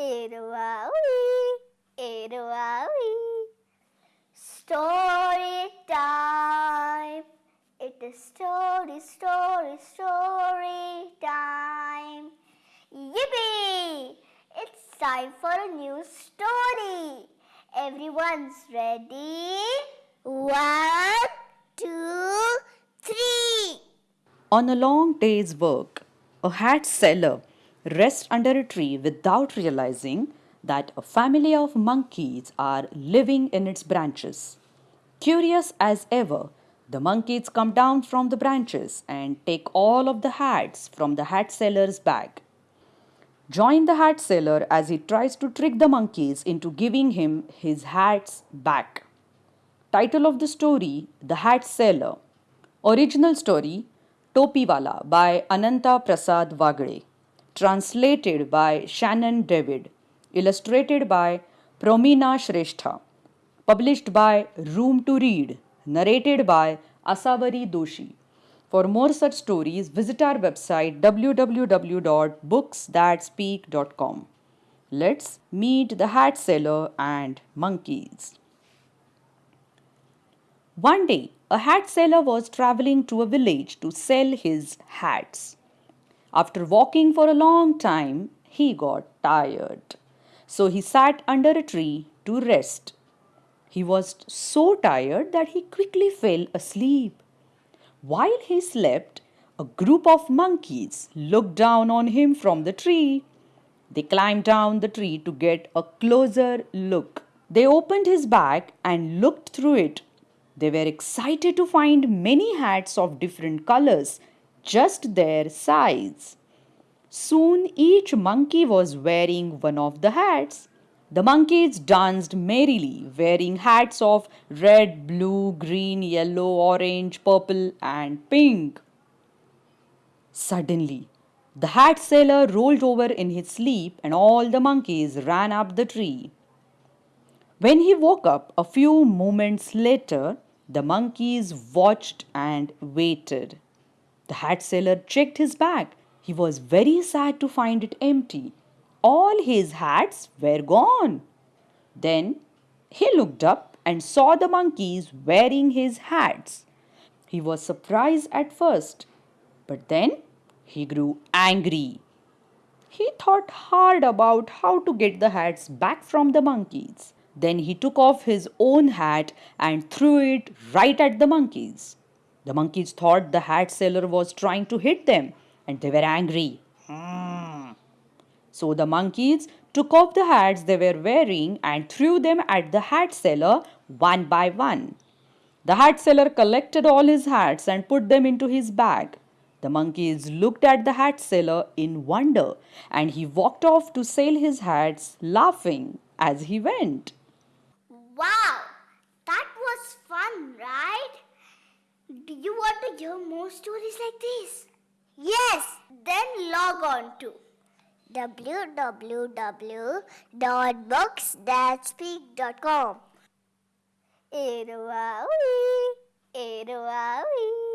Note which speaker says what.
Speaker 1: Eroawi, Eroawi. Story time. It is story, story, story time. Yippee! It's time for a new story. Everyone's ready? One, two, three.
Speaker 2: On a long day's work, a hat seller rests under a tree without realizing that a family of monkeys are living in its branches. Curious as ever, the monkeys come down from the branches and take all of the hats from the hat seller's bag. Join the hat seller as he tries to trick the monkeys into giving him his hats back. Title of the story The Hat Seller. Original story Topiwala by Ananta Prasad Wagde. Translated by Shannon David. Illustrated by Promina Shrestha. Published by Room to Read. Narrated by Asavari Doshi. For more such stories, visit our website www.booksthatspeak.com. Let's meet the hat seller and monkeys. One day, a hat seller was traveling to a village to sell his hats. After walking for a long time, he got tired. So he sat under a tree to rest. He was so tired that he quickly fell asleep. While he slept, a group of monkeys looked down on him from the tree. They climbed down the tree to get a closer look. They opened his bag and looked through it they were excited to find many hats of different colors, just their size. Soon each monkey was wearing one of the hats. The monkeys danced merrily, wearing hats of red, blue, green, yellow, orange, purple, and pink. Suddenly, the hat seller rolled over in his sleep and all the monkeys ran up the tree. When he woke up a few moments later, the monkeys watched and waited. The hat seller checked his bag. He was very sad to find it empty. All his hats were gone. Then he looked up and saw the monkeys wearing his hats. He was surprised at first, but then he grew angry. He thought hard about how to get the hats back from the monkeys. Then he took off his own hat and threw it right at the monkeys. The monkeys thought the hat seller was trying to hit them and they were angry. Hmm. So the monkeys took off the hats they were wearing and threw them at the hat seller one by one. The hat seller collected all his hats and put them into his bag. The monkeys looked at the hat seller in wonder and he walked off to sell his hats, laughing as he went.
Speaker 1: Wow, that was fun, right? Do you want to hear more stories like this? Yes, then log on to www.booksthatspeak.com. Eroawi, Eroawi.